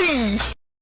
me